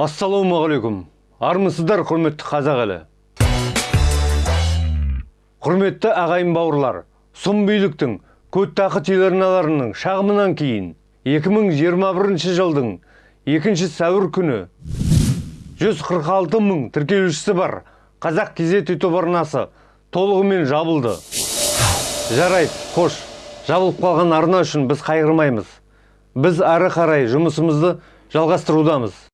ассалаумағалейкум. Армысыздар құрметті қазақ елі. Құрметті ағайын бауырлар сұм биліктің көттақы телеарналарының шағымынан кейін 2021 жылдың 2 сәуір күні 146 мың тіркелушісі бар қазақ кезет ютуб арнасы толығымен жабылды. Жарайды қош жабылып қалған арна үшін біз қайғырмаймыз. Біз ары қарай жұмысымызды жалғастырудамыз.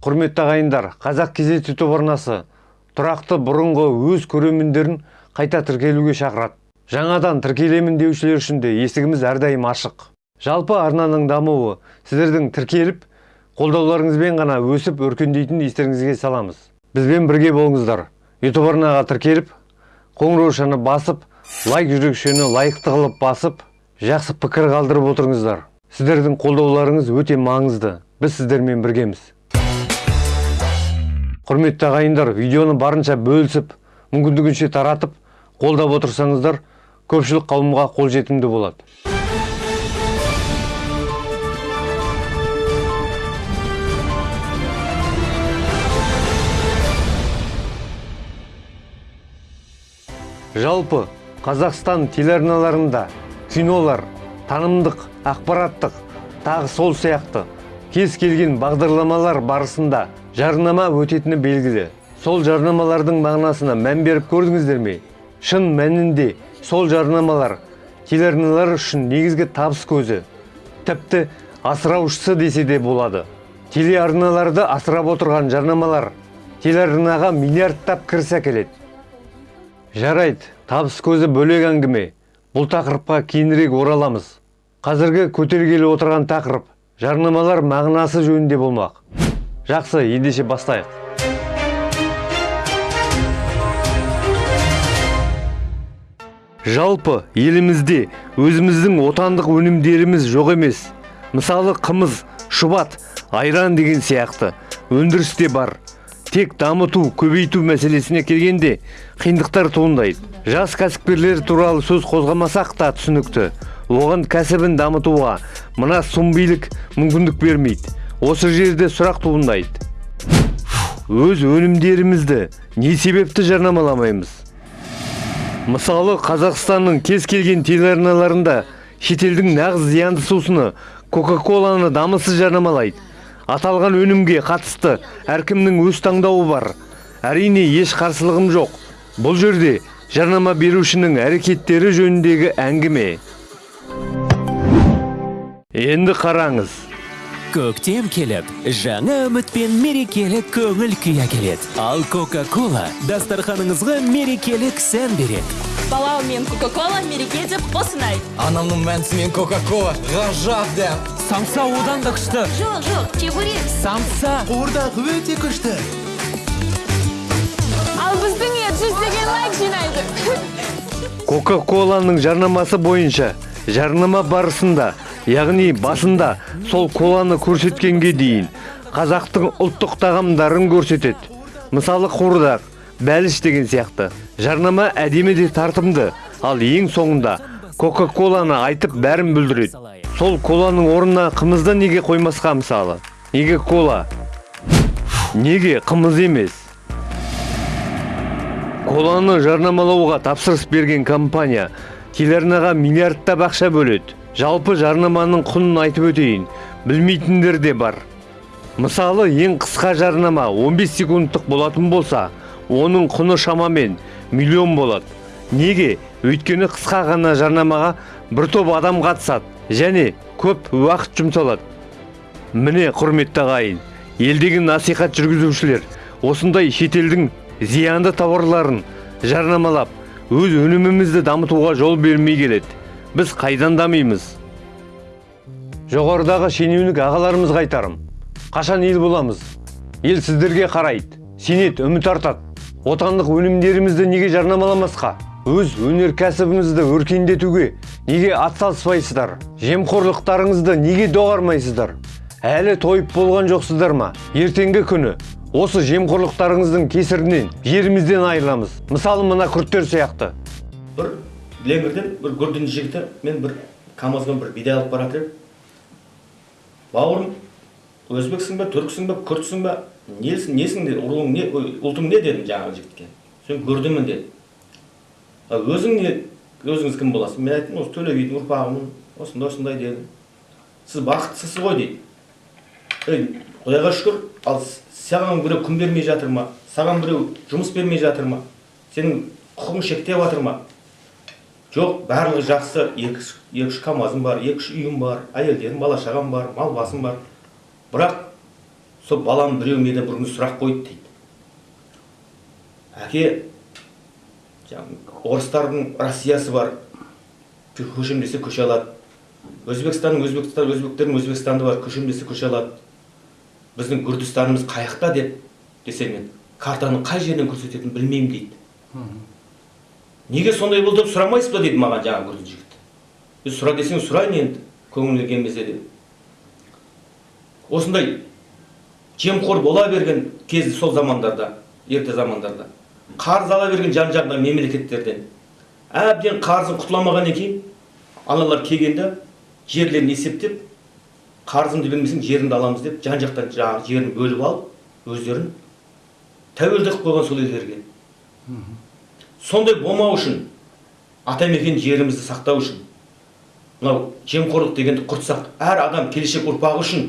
Құрметті ағайындар қазақ кезет ютуб арнасы тұрақты бұрынғы өз көрермендерін қайта тіркелуге шақырады. Жаңадан тіркелемін деушілер үшін де есігіміз әрдайым ашық. Жалпы арнаның дамуы сіздердің тіркеліп қолдауларыңызбен ғана өсіп өркендейтінін естеріңізге саламыз. Бізбен бірге болыңыздар. Ютуб арнаға тіркеліп қоңыраушаны басып лайк жүрекшені лайықты қылып басып жақсы пікір қалдырып отырыңыздар. Сіздердің қолдауларыңыз өте маңызды. Біз сіздермен біргеміз. Құрметті ағайындар видеоны барынша бөлісіп мүмкіндігінше таратып қолдап отырсаңыздар көпшілік қауымға қолжетімді болады. Жалпы қазақстан телеарналарында кинолар танымдық ақпараттық тағы сол сияқты кез келген бағдарламалар барысында жарнама өтетіні белгілі сол жарнамалардың мағынасына мән беріп көрдіңіздер ме? Шын мәнінде сол жарнамалар телеарналар үшін негізгі табыс көзі. Тіпті асыраушысы десе де болады. Телеарналарды асырап отырған жарнамалар телеарнаға миллиардтап кіріс әкеледі жарайды табыс көзі бөлек әңгіме. Бұл тақырыпқа кейінірек ораламыз. Қазіргі көтергелі отырған тақырып жарнамалар мағынасы жөнінде болмақ. Жақсы ендеше бастайық. Жалпы елімізде өзіміздің отандық өнімдеріміз жоқ емес. Мысалы қымыз шұбат айран деген сияқты өндірісте бар. Тек дамыту көбейту мәселесіне келгенде қиындықтар туындайды. Жас кәсіпкерлер туралы сөз қозғамасақ та түсінікті. Оған кәсібін дамытуға мына сұмбилік мүмкіндік бермейді. Осы жерде сұрақ туындайды. Өз өнімдерімізді не себепті жарнамаламаймыз? Мысалы қазақстанның кез келген телеарналарында шетелдің нағыз зиянды сусыны кока коланы дамысыз жарнамалайды. Аталған өнімге қатысты әркімнің өз таңдауы бар. Әрине еш қарсылығым жоқ. Бұл жерде жарнама берушінің әрекеттері жөніндегі әңгіме. Енді қараңыз. Көктем келіп жаңа үміт пен мерекелік көңіл күй әкеледі ал кока кола дастарханыңызға мерекелік сән береді балау мен кока кола мереке деп қосынай анамның мәнісімен кока кола ғажап дәм самса одан да күшті. Жоқ жоқ чебурек самса қуырдақ өте күшті. Ал біздің ет жүздеген лайк жинайды. Кока коланың жарнамасы бойынша жарнама барысында яғни басында сол коланы көрсеткенге дейін қазақтың ұлттық тағамдарын көрсетеді. Мысалы қуырдақ бәліш деген сияқты. Жарнама әдемі де тартымды. Ал ең соңында кока коланы айтып бәрін бүлдіреді. Сол коланың орнына қымызды неге қоймасқа мысалы? Неге кола? Неге қымыз емес? Коланы жарнамалауға тапсырыс берген компания телеарнаға миллиардтап ақша бөледі. Жалпы жарнаманың құнын айтып өтейін. Білмейтіндер де бар. Мысалы ең қысқа жарнама 15 секундтық болатын болса оның құны шамамен миллион болады. Неге? Өйткені қысқа ғана жарнамаға бір топ адам қатысады және көп уақыт жұмсалады. Міне құрметті ағайын елдегі насихат жүргізушілер осындай шетелдің зиянды тауарларын жарнамалап өз өнімімізді дамытуға жол бермей келеді. Біз қайдан дамимыз? Жоғарыдағы шенеунік ағаларымыз қайтарым қашан ел боламыз? Ел сіздерге қарайды сенеді үміт артады. Отандық өнімдерімізді неге жарнамаламасқа? Өз өнеркәсібіңізді өркендетуге неге атсалыспайсыздар? Жемқорлықтарыңызды неге доғармайсыздар? Әлі тойып болған жоқсыздар ма? Ертеңгі күні осы жемқорлықтарыңыздың кесірінен жерімізден айырыламыз. Мысалы мына күрттер сияқты. Леңгірден бір гүрдін жігіті мен бір камазбен бір бидай алып бара жатыр едім. Бауырым өзбексің бе түрксің бе күртсің бе? Несің несің руың не ұлтың не дедім жаңағы жігітке? Сен күрдімін деді. «А өзің не өзіңіз кім боласыз мен айттым осы төле бидің ұрпағымын осындай осындай дедім. Сіз бақыттысыз ғой дейді. Ей құдайға шүкір ал саған біреу күн бермей жатыр ма? Саған біреу жұмыс бермей жатыр ма? Сенің құқығың шектеп жатыр ма? Жоқ барлығы жақсы. Екі үш- камазым бар екі үш үйім бар әйелдерім бала шағам бар мал басым бар. Бірақ сол балам біреу менен бір сұрақ қойды дейді. Әке орыстардың россиясы бар. Көшем десе көше алады. Өзбекстанның өзбекстан өзбектердің өзбекстаны бар көшем десе көше алады. Біздің күрдістанымыз қаяқта деп десе мен картаның қай жерінен көрсететінін білмеймін дейді. Неге сондай болды деп сұрамайсыз ба дейді маған жаңағы күрді жігіт. Е сұра десең сұрайын енді көңіліңе келмесе де осындай жемқор бола берген кез сол замандарда ерте замандарда қарыз ала берген жан жағындағы мемлекеттерден әбден қарызын құтыламағаннан кейін аналар келгенде жерлерін есептеп қарызымды бермесең жеріңді аламыз деп жан жақтан жаңағы жерін бөліп алып өздерін тәуелді қылып қойған сол елдерге. Сондай болмау үшін атамекен жерімізді сақтау үшін мынау жемқорлық дегенді құртсақ әр адам келешек ұрпағы үшін.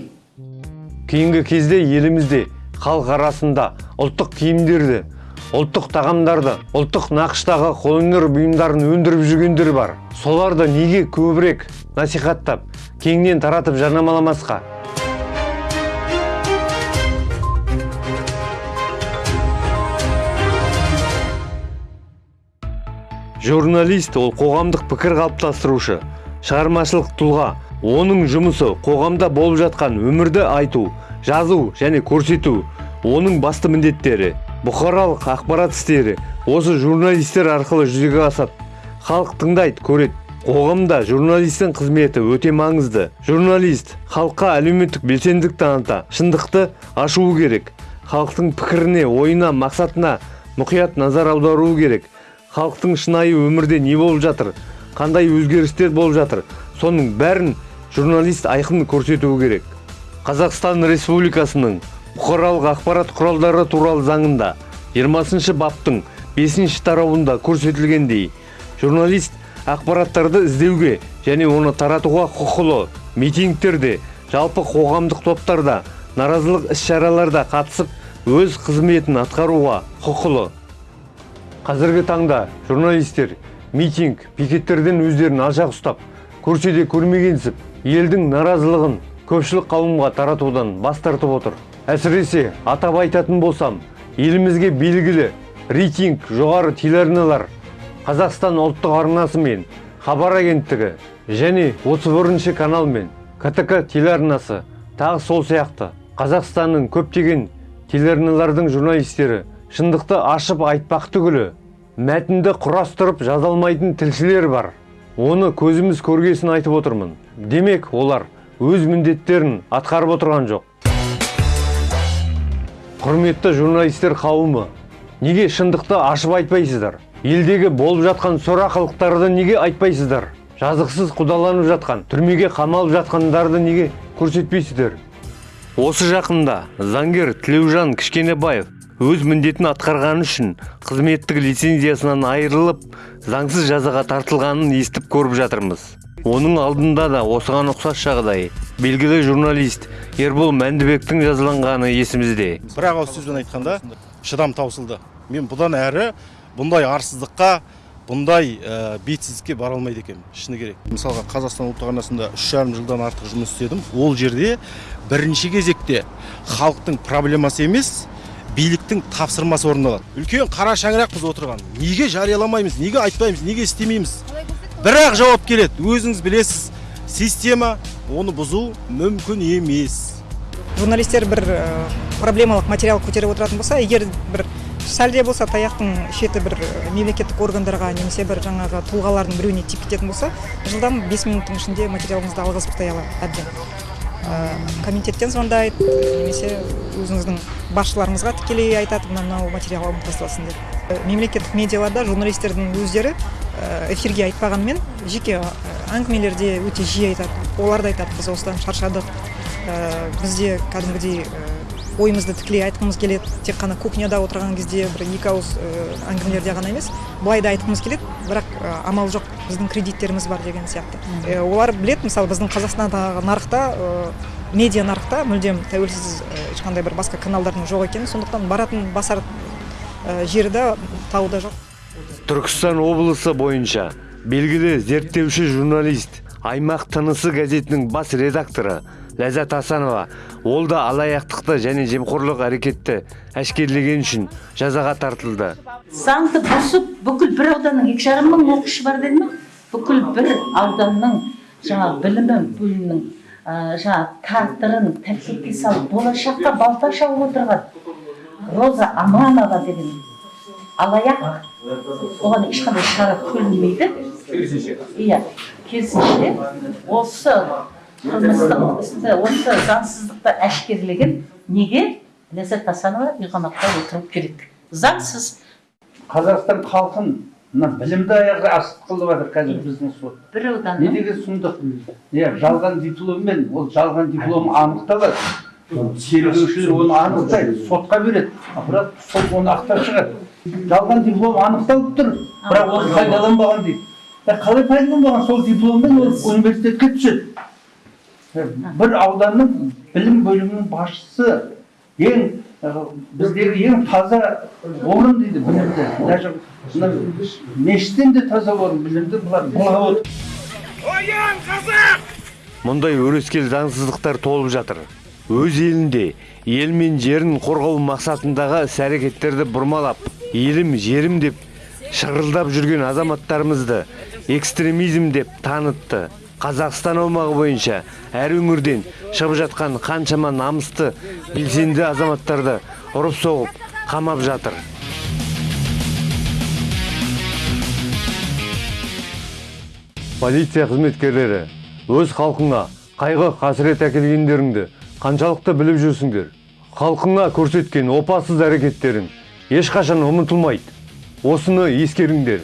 Кейінгі кезде елімізде халық арасында ұлттық киімдерді ұлттық тағамдарды ұлттық нақыштағы қолөнер бұйымдарын өндіріп жүргендер бар. Соларды неге көбірек насихаттап кеңінен таратып жарнамаламасқа? Журналист ол қоғамдық пікір қалыптастырушы шығармашылық тұлға. Оның жұмысы қоғамда болып жатқан өмірді айту жазу және көрсету. Оның басты міндеттері бұқаралық ақпарат істері. Осы журналистер арқылы жүзеге асады халық тыңдайды көреді. Қоғамда журналистің қызметі өте маңызды. Журналист халыққа әлеуметтік белсенділік таныта шындықты ашуы керек. Халықтың пікіріне ойына мақсатына мұқият назар аударуы керек. Халықтың шынайы өмірде не болып жатыр? Қандай өзгерістер болып жатыр? Соның бәрін журналист айқын көрсетуі керек. Қазақстан республикасының бұқаралық ақпарат құралдары туралы заңында 20 баптың 5 тарауында көрсетілгендей журналист ақпараттарды іздеуге және оны таратуға құқылы митингтерде жалпы қоғамдық топтарда наразылық іс-шараларда қатысып өз қызметін атқаруға құқылы. Қазіргі таңда журналистер митинг пикеттерден өздерін алшақ ұстап көрсе де көрмегенсіп елдің наразылығын көпшілік қауымға таратудан бас тартып отыр. Әсіресе атап айтатын болсам елімізге белгілі рейтинг жоғары телеарналар қазақстан ұлттық арнасы мен хабар агенттігі және 31 канал мен ктк телеарнасы тағы сол сияқты қазақстанның көптеген телеарналардың журналистері шындықты ашып айтпақ түгілі мәтінді құрастырып жаза алмайтын тілшілер бар. Оны көзіміз көргесін айтып отырмын. Демек олар өз міндеттерін атқарып отырған жоқ. Құрметті журналистер қауымы неге шындықты ашып айтпайсыздар? Елдегі болып жатқан сорақылықтарды неге айтпайсыздар? Жазықсыз құдаланып жатқан түрмеге қамалып жатқандарды неге көрсетпейсіздер? Осы жақында заңгер тілеужан кішкенебаев өз міндетін атқарғаны үшін қызметтік лицензиясынан айырылып заңсыз жазаға тартылғанын естіп көріп жатырмыз. Оның алдында да осыған ұқсас жағдай. Белгілі журналист ербол мәндібектің жазаланғаны есімізде. Бір ақ ауыз сөзбен айтқанда шыдам таусылды. Мен бұдан әрі бұндай арсыздыққа бұндай ә, бетсіздікке бара алмайды екенмін. Шыны керек. Мысалға қазақстан ұлттық арнасында үш жарым жылдан артық жұмыс істедім. Ол жерде бірінші кезекте халықтың проблемасы емес биліктің тапсырмасы орындалады үлкен қара шаңырақпыз отырған. Неге жарияламаймыз неге айтпаймыз неге істемейміз? Бірақ жауап келеді. Өзіңіз білесіз система оны бұзу мүмкін емес. Журналистер бір э, проблемалық материал көтеріп отыратын болса егер бір сәл де болса таяқтың шеті бір э, мемлекеттік органдарға немесе бір жаңағы тұлғалардың біреуіне тиіп кететін болса жылдам бес минуттың ішінде материалыңызды алғызып тастай алады әбден. Комитеттен звондайды немесе өзіңіздің басшыларыңызға тікелей айтады мына мынау материал алынып тасталсын деп. Э, мемлекеттік медиаларда журналистердің өздері э, эфирге айтпағанмен жеке э, әңгімелерде өте жиі айтады олар да айтады біз осыдан шаршадық. Бізде кәдімгідей ойымызды тікелей айтқымыз келеді тек қана кухняда отырған кезде бір екі ауыз әңгімелерде ғана емес былай да айтқымыз келеді бірақ амал жоқ. Біздің кредиттеріміз бар деген сияқты. Ә, олар білет мысалы біздің қазақстандағы нарықта ә, медиа нарықта мүлдем тәуелсіз ешқандай бір басқа каналдардың жоқ екенін сондықтан баратын басар ә, жері де тауы да жоқ. Түркістан облысы бойынша белгілі зерттеуші журналист аймақ тынысы газетінің бас редакторы ләззат асанова ол да алаяқтықты және жемқорлық әрекетті әшкерелегені үшін жазаға тартылды. Заңды бұзып бүкіл бір ауданның екі жарым мың оқушы бар деді ма бүкіл бір ауданның жаңағы білімі бөлімінің жаңағы тағдырын тәлкекке салып болашаққа балта шауып отырған роза аманова деген алаяқ. Оған ешқандай шара көрілмейді иә керісінше осы қылмыстық істі осы заңсыздықты әшкерелеген неге? Ләззат асанова үйқамақта отырып келеді заңсыз. Қазақстан халқын мына білімді аяғы асып қылып жатыр қазір біздің сот. Бір не ауданның деген сұмдық? Иә жалған дипломмен ол жалған диплом анықталады. Тергеушілер оны анықтайды сотқа береді бірақ сот оны ақтап шығады. Жалған диплом анықталып тұр бірақ оны пайдаланбаған дейді. Қалай пайдаланбаған? Сол дипломмен ол университетке түседі. Бір ауданның білім бөлімінің басшысы ең біздегі ең таза орын дейді білімді. Даже мына мешіттен де таза орын білімді бұлар былғап отыр. Мұндай өрескел заңсыздықтар толып жатыр. Өз елінде ел мен жерін қорғау мақсатындағы іс әрекеттерді бұрмалап елім жерім деп шырылдап жүрген азаматтарымызды экстремизм деп танытты. Қазақстан аумағы бойынша әр өңірден шығып жатқан қаншама намысты белсенді азаматтарды ұрып соғып қамап жатыр. Полиция қызметкерлері өз халқыңа қайғы қасірет әкелгендеріңді қаншалықты біліп жүрсіңдер? Халқыңа көрсеткен опасыз әрекеттерің ешқашан ұмытылмайды. Осыны ескеріңдер.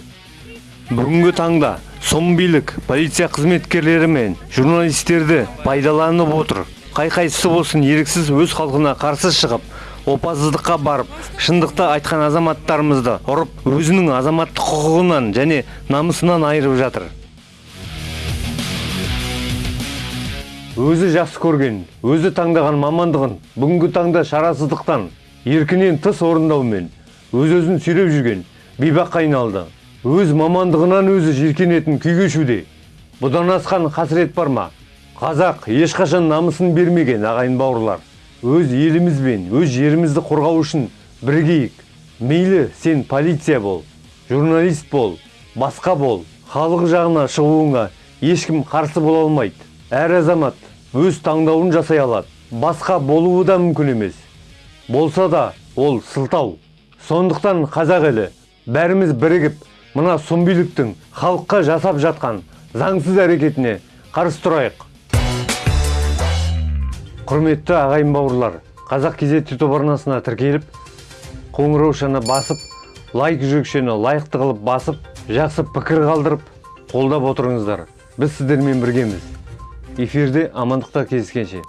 Бүгінгі таңда сом билік полиция қызметкерлері мен журналистерді пайдаланып отыр. Қай қайсысы болсын еріксіз өз халқына қарсы шығып опасыздыққа барып шындықты айтқан азаматтарымызды ұрып өзінің азаматтық құқығынан және намысынан айырып жатыр. Өзі жақсы көрген өзі таңдаған мамандығын бүгінгі таңда шарасыздықтан еркінен тыс орындаумен өз өзін сүйреп жүрген бейбаққа айналды. Өз мамандығынан өзі жиіркенетін күй кешуде бұдан асқан қасірет бар ма? Қазақ ешқашан намысын бермеген ағайын бауырлар. Өз еліміз бен өз жерімізді қорғау үшін бірігейік мейлі сен полиция бол журналист бол басқа бол. Халық жағына шығуыңа ешкім қарсы бола алмайды. Әр азамат өз таңдауын жасай алады. Басқа болуы да мүмкін емес. Болса да ол сылтау. Сондықтан қазақ елі бәріміз бірігіп мына сұмбиліктің халыққа жасап жатқан заңсыз әрекетіне қарсы тұрайық. Құрметті ағайын бауырлар қазақ кезет ютуб арнасына тіркеліп қоңыраушаны басып лайк жүрекшені лайықты қылып басып жақсы пікір қалдырып қолдап отырыңыздар. Біз сіздермен біргеміз. Эфирде амандықта кездескенше.